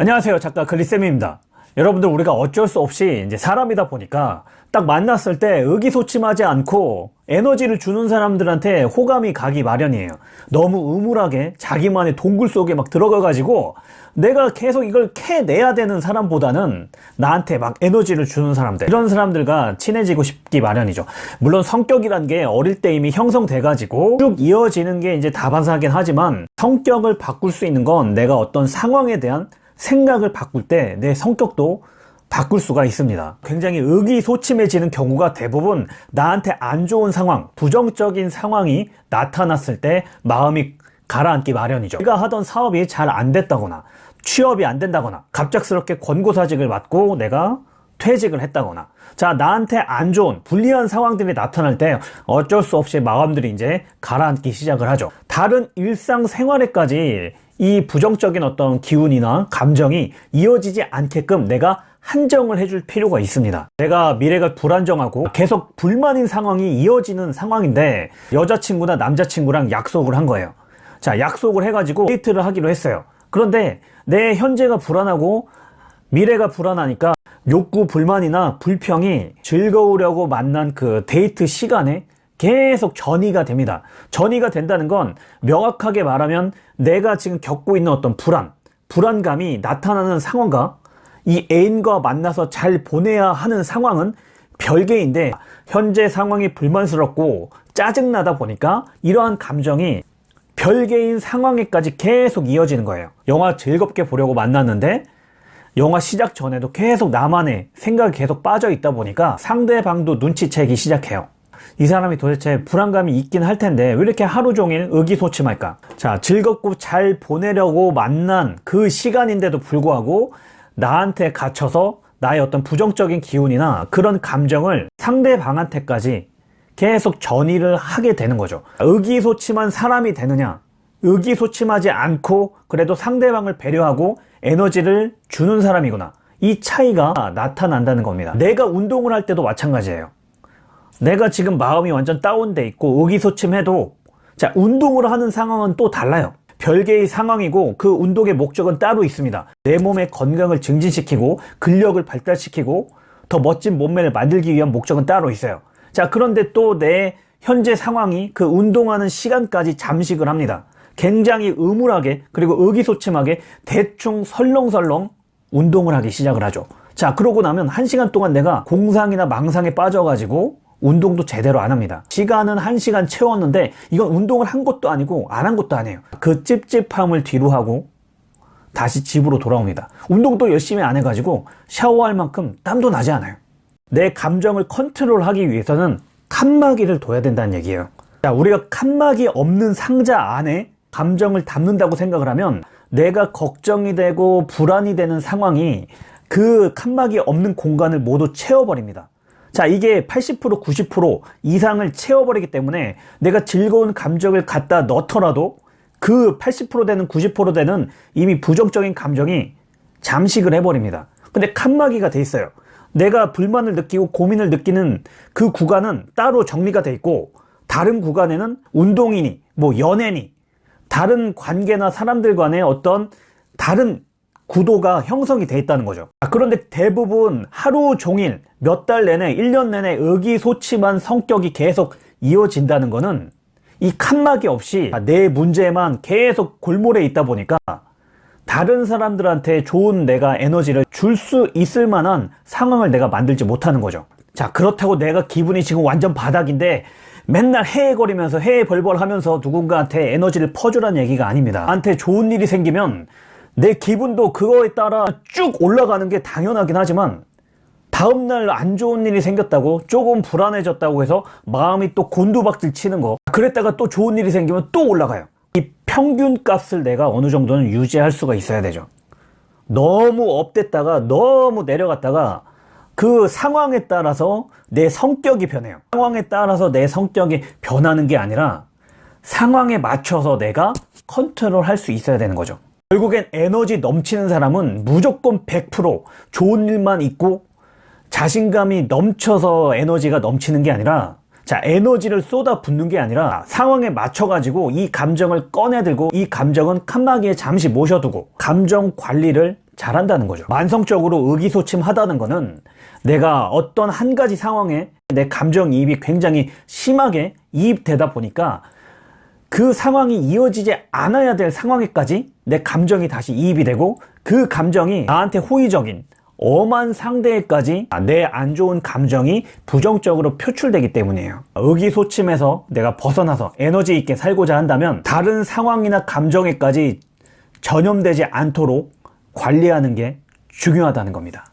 안녕하세요. 작가 글리쌤입니다. 여러분들 우리가 어쩔 수 없이 이제 사람이다 보니까 딱 만났을 때 의기소침하지 않고 에너지를 주는 사람들한테 호감이 가기 마련이에요. 너무 음울하게 자기만의 동굴 속에 막 들어가 가지고 내가 계속 이걸 캐내야 되는 사람보다는 나한테 막 에너지를 주는 사람들. 이런 사람들과 친해지고 싶기 마련이죠. 물론 성격이란 게 어릴 때 이미 형성돼 가지고 쭉 이어지는 게 이제 다반사하긴 하지만 성격을 바꿀 수 있는 건 내가 어떤 상황에 대한 생각을 바꿀 때 내 성격도 바꿀 수가 있습니다. 굉장히 의기소침해지는 경우가 대부분 나한테 안 좋은 상황 부정적인 상황이 나타났을 때 마음이 가라앉기 마련이죠. 내가 하던 사업이 잘 안 됐다거나 취업이 안 된다거나 갑작스럽게 권고사직을 받고 내가 퇴직을 했다거나 자 나한테 안 좋은 불리한 상황들이 나타날 때 어쩔 수 없이 마음들이 이제 가라앉기 시작을 하죠. 다른 일상생활에까지 이 부정적인 어떤 기운이나 감정이 이어지지 않게끔 내가 한정을 해줄 필요가 있습니다. 내가 미래가 불안정하고 계속 불만인 상황이 이어지는 상황인데 여자친구나 남자친구랑 약속을 한 거예요. 자 약속을 해가지고 데이트를 하기로 했어요. 그런데 내 현재가 불안하고 미래가 불안하니까 욕구 불만이나 불평이 즐거우려고 만난 그 데이트 시간에 계속 전이가 됩니다. 전이가 된다는 건 명확하게 말하면 내가 지금 겪고 있는 어떤 불안 불안감이 나타나는 상황과 이 애인과 만나서 잘 보내야 하는 상황은 별개인데 현재 상황이 불만스럽고 짜증나다 보니까 이러한 감정이 별개인 상황에까지 계속 이어지는 거예요. 영화 즐겁게 보려고 만났는데 영화 시작 전에도 계속 나만의 생각이 계속 빠져 있다 보니까 상대방도 눈치채기 시작해요 이 사람이 도대체 불안감이 있긴 할 텐데 왜 이렇게 하루 종일 의기소침할까? 자 즐겁고 잘 보내려고 만난 그 시간인데도 불구하고 나한테 갇혀서 나의 어떤 부정적인 기운이나 그런 감정을 상대방한테까지 계속 전이를 하게 되는 거죠. 의기소침한 사람이 되느냐 의기소침하지 않고 그래도 상대방을 배려하고 에너지를 주는 사람이구나. 이 차이가 나타난다는 겁니다. 내가 운동을 할 때도 마찬가지예요 내가 지금 마음이 완전 다운돼 있고 의기소침해도 자 운동을 하는 상황은 또 달라요. 별개의 상황이고 그 운동의 목적은 따로 있습니다. 내 몸의 건강을 증진시키고 근력을 발달시키고 더 멋진 몸매를 만들기 위한 목적은 따로 있어요. 자 그런데 또 내 현재 상황이 그 운동하는 시간까지 잠식을 합니다. 굉장히 음울하게 그리고 의기소침하게 대충 설렁설렁 운동을 하기 시작을 하죠. 자 그러고 나면 한 시간 동안 내가 공상이나 망상에 빠져가지고 운동도 제대로 안 합니다. 시간은 한시간 채웠는데 이건 운동을 한 것도 아니고 안 한 것도 아니에요. 그 찝찝함을 뒤로 하고 다시 집으로 돌아옵니다. 운동도 열심히 안 해가지고 샤워할 만큼 땀도 나지 않아요. 내 감정을 컨트롤하기 위해서는 칸막이를 둬야 된다는 얘기예요. 자 우리가 칸막이 없는 상자 안에 감정을 담는다고 생각을 하면 내가 걱정이 되고 불안이 되는 상황이 그 칸막이 없는 공간을 모두 채워버립니다 자 이게 80% 90% 이상을 채워버리기 때문에 내가 즐거운 감정을 갖다 넣더라도 그 80% 되는 90% 되는 이미 부정적인 감정이 잠식을 해버립니다. 근데 칸막이가 돼 있어요. 내가 불만을 느끼고 고민을 느끼는 그 구간은 따로 정리가 돼 있고 다른 구간에는 운동이니 뭐 연애니 다른 관계나 사람들 간의 어떤 다른 구도가 형성이 돼 있다는 거죠. 그런데 대부분 하루 종일 몇 달 내내 1년 내내 의기소침한 성격이 계속 이어진다는 것은 이 칸막이 없이 내 문제만 계속 골몰에 있다 보니까 다른 사람들한테 좋은 내가 에너지를 줄 수 있을 만한 상황을 내가 만들지 못하는 거죠. 자 그렇다고 내가 기분이 지금 완전 바닥인데 맨날 헤헤거리면서 헤헤벌벌 하면서 누군가한테 에너지를 퍼주라는 얘기가 아닙니다. 나한테 좋은 일이 생기면 내 기분도 그거에 따라 쭉 올라가는 게 당연하긴 하지만 다음날 안 좋은 일이 생겼다고 조금 불안해졌다고 해서 마음이 또 곤두박질 치는 거. 그랬다가 또 좋은 일이 생기면 또 올라가요. 이 평균 값을 내가 어느 정도는 유지할 수가 있어야 되죠. 너무 업됐다가 너무 내려갔다가 그 상황에 따라서 내 성격이 변해요. 상황에 따라서 내 성격이 변하는 게 아니라 상황에 맞춰서 내가 컨트롤 할 수 있어야 되는 거죠 결국엔 에너지 넘치는 사람은 무조건 100% 좋은 일만 있고 자신감이 넘쳐서 에너지가 넘치는 게 아니라 자, 에너지를 쏟아 붓는 게 아니라 상황에 맞춰 가지고 이 감정을 꺼내들고 이 감정은 칸막이에 잠시 모셔두고 감정 관리를 잘한다는 거죠. 만성적으로 의기소침하다는 거는 내가 어떤 한 가지 상황에 내 감정이입이 굉장히 심하게 이입되다 보니까 그 상황이 이어지지 않아야 될 상황에까지 내 감정이 다시 이입이 되고 그 감정이 나한테 호의적인 엄한 상대에까지 내 안 좋은 감정이 부정적으로 표출되기 때문이에요. 의기소침해서 내가 벗어나서 에너지 있게 살고자 한다면 다른 상황이나 감정에까지 전염되지 않도록 관리하는 게 중요하다는 겁니다.